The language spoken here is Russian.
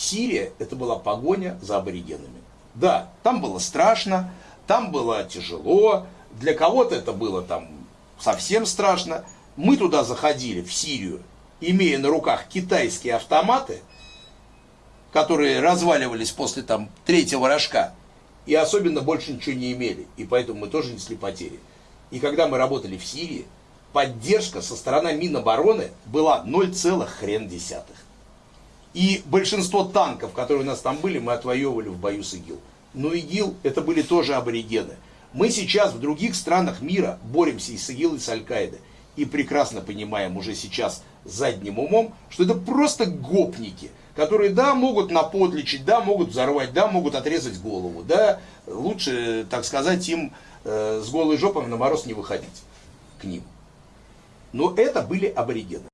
Сирия это была погоня за аборигенами. Да, там было страшно, там было тяжело, для кого-то это было там совсем страшно. Мы туда заходили, в Сирию, имея на руках китайские автоматы, которые разваливались после там третьего рожка, и особенно больше ничего не имели, и поэтому мы тоже несли потери. И когда мы работали в Сирии, поддержка со стороны Минобороны была 0, хрен десятых. И большинство танков, которые у нас там были, мы отвоевывали в бою с ИГИЛ. Но ИГИЛ это были тоже аборигены. Мы сейчас в других странах мира боремся и с ИГИЛ, и с Аль-Каидой. И прекрасно понимаем уже сейчас задним умом, что это просто гопники, которые, да, могут наподличить, да, могут взорвать, да, могут отрезать голову, да, лучше, так сказать, им э, с голой жопой на мороз не выходить к ним. Но это были аборигены.